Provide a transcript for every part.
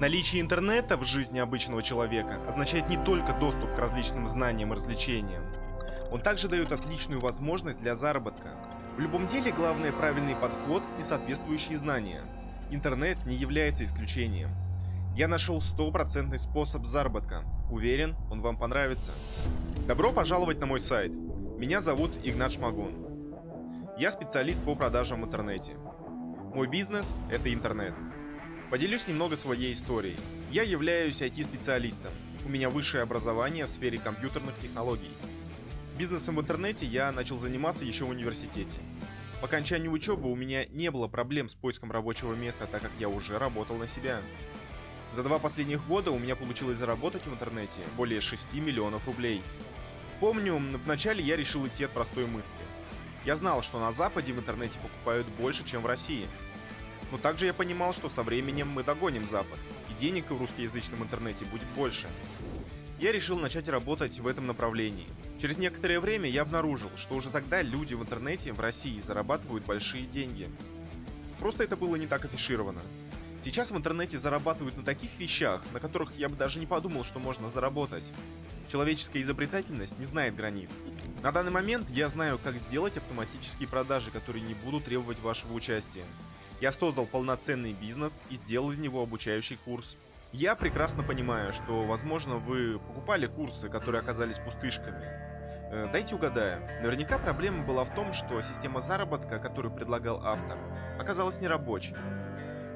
Наличие интернета в жизни обычного человека означает не только доступ к различным знаниям и развлечениям. Он также дает отличную возможность для заработка. В любом деле главное правильный подход и соответствующие знания. Интернет не является исключением. Я нашел стопроцентный способ заработка. Уверен, он вам понравится. Добро пожаловать на мой сайт. Меня зовут Игнат Шмагун. Я специалист по продажам в интернете. Мой бизнес – это интернет. Поделюсь немного своей историей. Я являюсь IT-специалистом. У меня высшее образование в сфере компьютерных технологий. Бизнесом в интернете я начал заниматься еще в университете. По окончанию учебы у меня не было проблем с поиском рабочего места, так как я уже работал на себя. За два последних года у меня получилось заработать в интернете более 6 миллионов рублей. Помню, вначале я решил идти от простой мысли. Я знал, что на Западе в интернете покупают больше, чем в России – но также я понимал, что со временем мы догоним Запад, и денег в русскоязычном интернете будет больше. Я решил начать работать в этом направлении. Через некоторое время я обнаружил, что уже тогда люди в интернете в России зарабатывают большие деньги. Просто это было не так афишировано. Сейчас в интернете зарабатывают на таких вещах, на которых я бы даже не подумал, что можно заработать. Человеческая изобретательность не знает границ. На данный момент я знаю, как сделать автоматические продажи, которые не будут требовать вашего участия. Я создал полноценный бизнес и сделал из него обучающий курс. Я прекрасно понимаю, что, возможно, вы покупали курсы, которые оказались пустышками. Э, дайте угадаю. Наверняка проблема была в том, что система заработка, которую предлагал автор, оказалась нерабочей.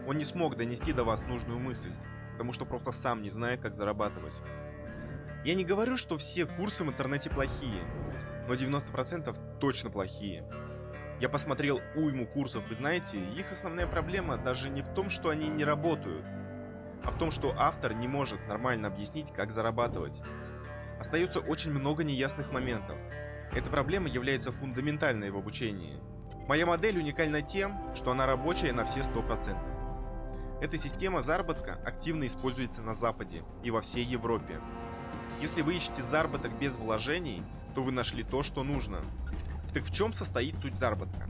Он не смог донести до вас нужную мысль, потому что просто сам не знает, как зарабатывать. Я не говорю, что все курсы в интернете плохие, но 90% точно плохие. Я посмотрел уйму курсов, и знаете, их основная проблема даже не в том, что они не работают, а в том, что автор не может нормально объяснить, как зарабатывать. Остается очень много неясных моментов. Эта проблема является фундаментальной в обучении. Моя модель уникальна тем, что она рабочая на все 100%. Эта система заработка активно используется на Западе и во всей Европе. Если вы ищете заработок без вложений, то вы нашли то, что нужно. Так в чем состоит суть заработка?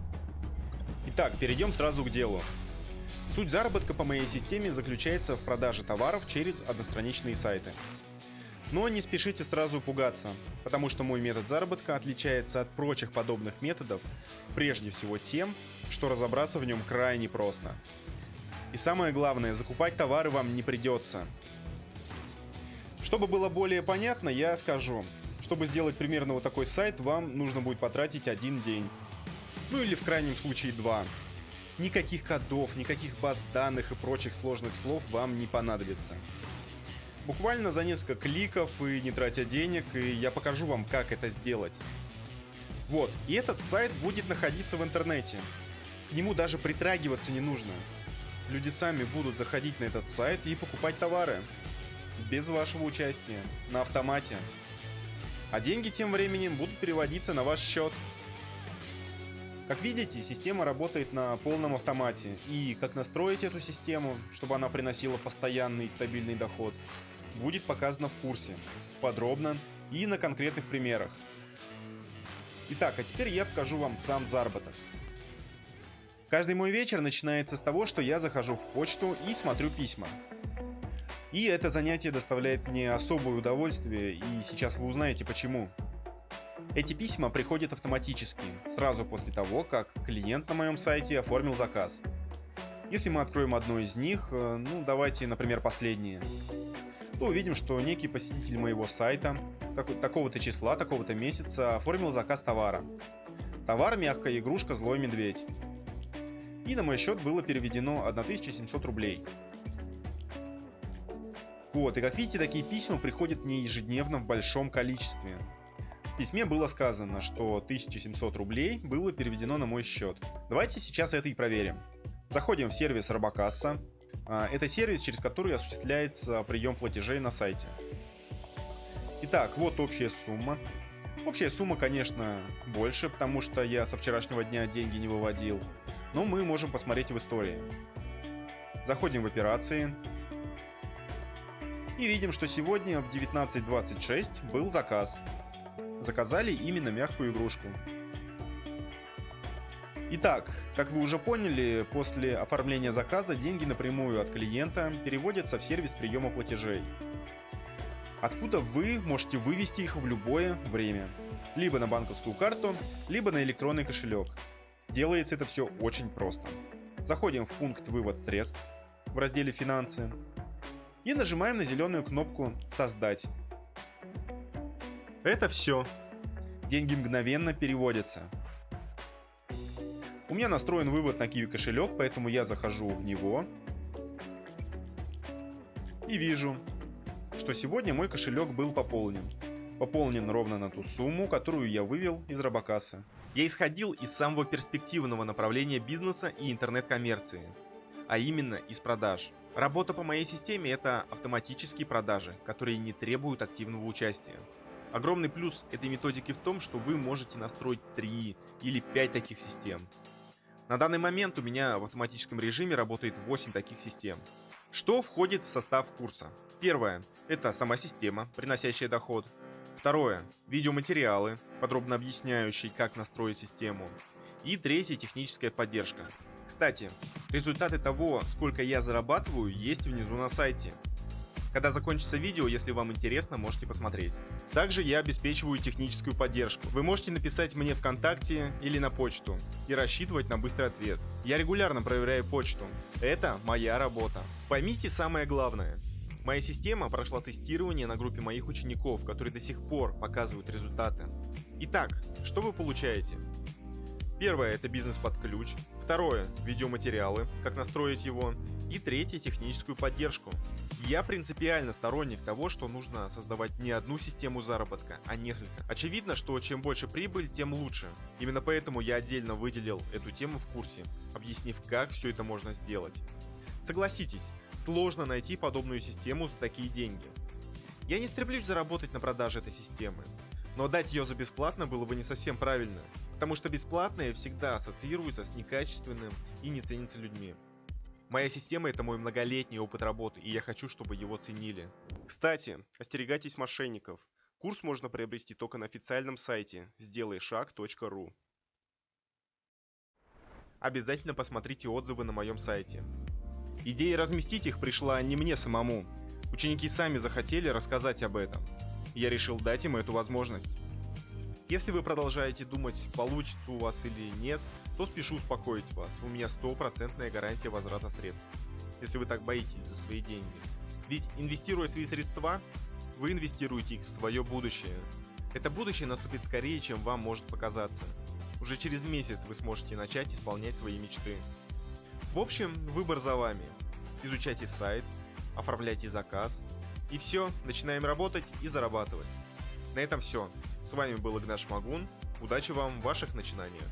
Итак, перейдем сразу к делу. Суть заработка по моей системе заключается в продаже товаров через одностраничные сайты. Но не спешите сразу пугаться, потому что мой метод заработка отличается от прочих подобных методов прежде всего тем, что разобраться в нем крайне просто. И самое главное, закупать товары вам не придется. Чтобы было более понятно, я скажу, чтобы сделать примерно вот такой сайт, вам нужно будет потратить один день. Ну или в крайнем случае два. Никаких кодов, никаких баз данных и прочих сложных слов вам не понадобится. Буквально за несколько кликов и не тратя денег, и я покажу вам, как это сделать. Вот, и этот сайт будет находиться в интернете. К нему даже притрагиваться не нужно. Люди сами будут заходить на этот сайт и покупать товары. Без вашего участия, на автомате а деньги тем временем будут переводиться на ваш счет. Как видите, система работает на полном автомате, и как настроить эту систему, чтобы она приносила постоянный и стабильный доход, будет показано в курсе, подробно и на конкретных примерах. Итак, а теперь я покажу вам сам заработок. Каждый мой вечер начинается с того, что я захожу в почту и смотрю письма. И это занятие доставляет мне особое удовольствие, и сейчас вы узнаете почему. Эти письма приходят автоматически, сразу после того, как клиент на моем сайте оформил заказ. Если мы откроем одно из них, э, ну давайте, например, последнее, то увидим, что некий посетитель моего сайта такого-то числа, такого-то месяца оформил заказ товара. Товар мягкая игрушка «Злой медведь». И на мой счет было переведено 1700 рублей. Вот, и как видите, такие письма приходят мне ежедневно в большом количестве. В письме было сказано, что 1700 рублей было переведено на мой счет. Давайте сейчас это и проверим. Заходим в сервис Робокасса. А, это сервис, через который осуществляется прием платежей на сайте. Итак, вот общая сумма. Общая сумма, конечно, больше, потому что я со вчерашнего дня деньги не выводил. Но мы можем посмотреть в истории. Заходим в операции. И видим, что сегодня в 19.26 был заказ. Заказали именно мягкую игрушку. Итак, как вы уже поняли, после оформления заказа деньги напрямую от клиента переводятся в сервис приема платежей. Откуда вы можете вывести их в любое время. Либо на банковскую карту, либо на электронный кошелек. Делается это все очень просто. Заходим в пункт «Вывод средств» в разделе «Финансы» и нажимаем на зеленую кнопку «Создать». Это все. Деньги мгновенно переводятся. У меня настроен вывод на Kiwi кошелек, поэтому я захожу в него и вижу, что сегодня мой кошелек был пополнен. Пополнен ровно на ту сумму, которую я вывел из Робокассы. Я исходил из самого перспективного направления бизнеса и интернет-коммерции, а именно из продаж. Работа по моей системе это автоматические продажи, которые не требуют активного участия. Огромный плюс этой методики в том, что вы можете настроить 3 или 5 таких систем. На данный момент у меня в автоматическом режиме работает 8 таких систем. Что входит в состав курса? Первое – это сама система, приносящая доход. Второе – видеоматериалы, подробно объясняющие, как настроить систему. И третье – техническая поддержка. Кстати, результаты того, сколько я зарабатываю, есть внизу на сайте. Когда закончится видео, если вам интересно, можете посмотреть. Также я обеспечиваю техническую поддержку. Вы можете написать мне ВКонтакте или на почту и рассчитывать на быстрый ответ. Я регулярно проверяю почту. Это моя работа. Поймите самое главное. Моя система прошла тестирование на группе моих учеников, которые до сих пор показывают результаты. Итак, что вы получаете? Первое – это бизнес под ключ. Второе – видеоматериалы, как настроить его. И третье – техническую поддержку. Я принципиально сторонник того, что нужно создавать не одну систему заработка, а несколько. Очевидно, что чем больше прибыль, тем лучше. Именно поэтому я отдельно выделил эту тему в курсе, объяснив, как все это можно сделать. Согласитесь, сложно найти подобную систему за такие деньги. Я не стремлюсь заработать на продаже этой системы, но дать ее за бесплатно было бы не совсем правильно, потому что бесплатное всегда ассоциируется с некачественным и не ценится людьми. Моя система это мой многолетний опыт работы, и я хочу, чтобы его ценили. Кстати, остерегайтесь мошенников. Курс можно приобрести только на официальном сайте сделайшаг.ру. Обязательно посмотрите отзывы на моем сайте. Идея разместить их пришла не мне самому. Ученики сами захотели рассказать об этом. Я решил дать им эту возможность. Если вы продолжаете думать, получится у вас или нет, то спешу успокоить вас. У меня стопроцентная гарантия возврата средств. Если вы так боитесь за свои деньги. Ведь инвестируя свои средства, вы инвестируете их в свое будущее. Это будущее наступит скорее, чем вам может показаться. Уже через месяц вы сможете начать исполнять свои мечты. В общем, выбор за вами. Изучайте сайт, оформляйте заказ. И все, начинаем работать и зарабатывать. На этом все. С вами был Игнаш Магун. Удачи вам в ваших начинаниях.